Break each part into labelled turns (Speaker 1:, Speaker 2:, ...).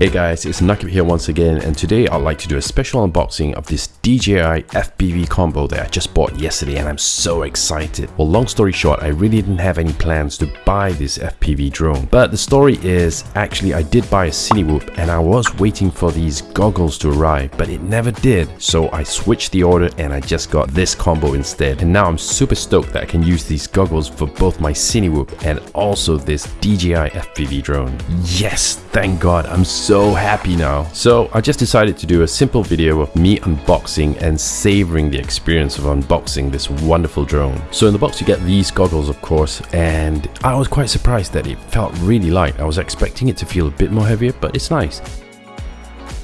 Speaker 1: Hey guys, it's Nakib here once again and today I'd like to do a special unboxing of this DJI FPV combo that I just bought yesterday and I'm so excited. Well long story short, I really didn't have any plans to buy this FPV drone. But the story is, actually I did buy a Cinewhoop and I was waiting for these goggles to arrive but it never did. So I switched the order and I just got this combo instead. And now I'm super stoked that I can use these goggles for both my Cinewhoop and also this DJI FPV drone. Yes, thank god, I'm so so happy now. So I just decided to do a simple video of me unboxing and savoring the experience of unboxing this wonderful drone. So in the box you get these goggles of course and I was quite surprised that it felt really light. I was expecting it to feel a bit more heavier but it's nice.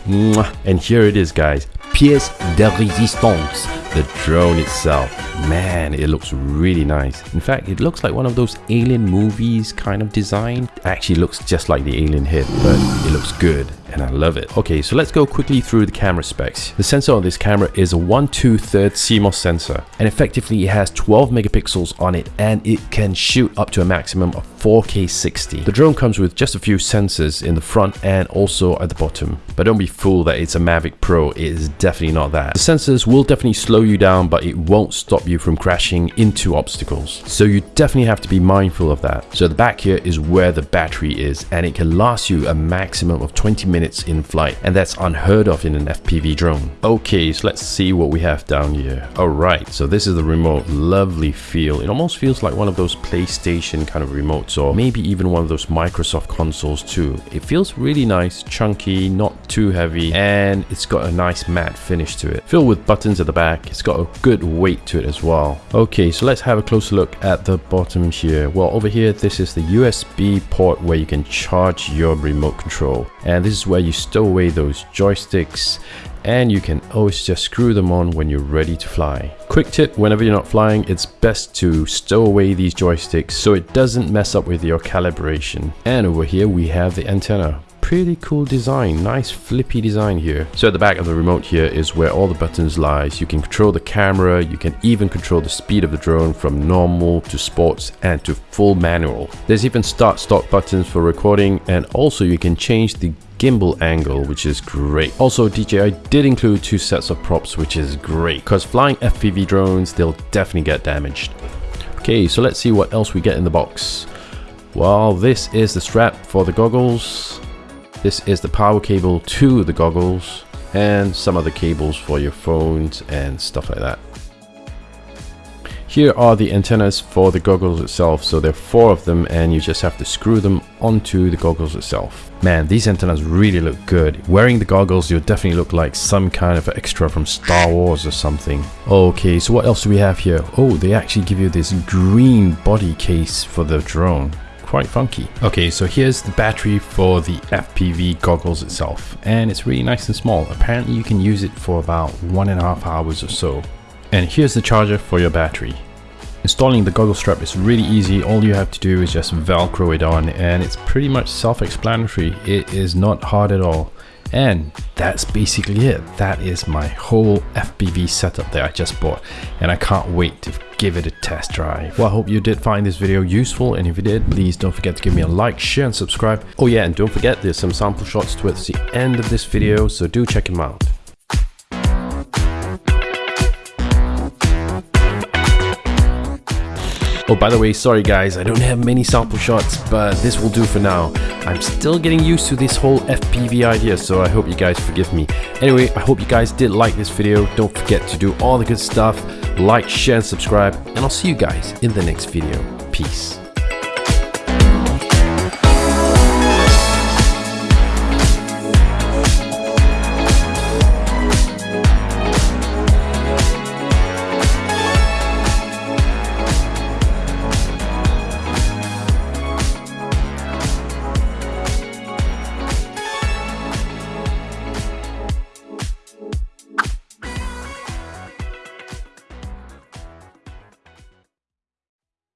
Speaker 1: And here it is guys, pièce de résistance, the drone itself. Man, it looks really nice. In fact, it looks like one of those alien movies kind of design. Actually looks just like the alien head, but it looks good and I love it. Okay, so let's go quickly through the camera specs. The sensor on this camera is a 1 2 3 CMOS sensor and effectively it has 12 megapixels on it and it can shoot up to a maximum of 4K 60. The drone comes with just a few sensors in the front and also at the bottom. But don't be fooled that it's a Mavic Pro, it is definitely not that. The sensors will definitely slow you down but it won't stop you from crashing into obstacles. So you definitely have to be mindful of that. So the back here is where the battery is and it can last you a maximum of 20 minutes minutes in flight and that's unheard of in an FPV drone. Okay, so let's see what we have down here. Alright, so this is the remote. Lovely feel. It almost feels like one of those PlayStation kind of remotes or maybe even one of those Microsoft consoles too. It feels really nice, chunky, not too heavy and it's got a nice matte finish to it. Filled with buttons at the back, it's got a good weight to it as well. Okay, so let's have a closer look at the bottom here. Well, over here, this is the USB port where you can charge your remote control. And this is where you stow away those joysticks and you can always just screw them on when you're ready to fly. Quick tip, whenever you're not flying, it's best to stow away these joysticks so it doesn't mess up with your calibration. And over here we have the antenna pretty cool design nice flippy design here so at the back of the remote here is where all the buttons lies you can control the camera you can even control the speed of the drone from normal to sports and to full manual there's even start stop buttons for recording and also you can change the gimbal angle, which is great. Also, DJI did include two sets of props, which is great, because flying FPV drones, they'll definitely get damaged. Okay, so let's see what else we get in the box. Well, this is the strap for the goggles. This is the power cable to the goggles and some other cables for your phones and stuff like that. Here are the antennas for the goggles itself. So there are four of them and you just have to screw them onto the goggles itself. Man, these antennas really look good. Wearing the goggles, you'll definitely look like some kind of extra from Star Wars or something. Okay, so what else do we have here? Oh, they actually give you this green body case for the drone quite funky. Okay, so here's the battery for the FPV goggles itself, and it's really nice and small. Apparently you can use it for about one and a half hours or so. And here's the charger for your battery. Installing the goggle strap is really easy, all you have to do is just velcro it on and it's pretty much self-explanatory, it is not hard at all. And that's basically it. That is my whole FPV setup that I just bought and I can't wait to give it a test drive. Well, I hope you did find this video useful and if you did, please don't forget to give me a like, share and subscribe. Oh yeah, and don't forget there's some sample shots towards the end of this video, so do check them out. Oh, by the way, sorry guys, I don't have many sample shots, but this will do for now. I'm still getting used to this whole FPV idea, so I hope you guys forgive me. Anyway, I hope you guys did like this video. Don't forget to do all the good stuff, like, share, and subscribe, and I'll see you guys in the next video. Peace.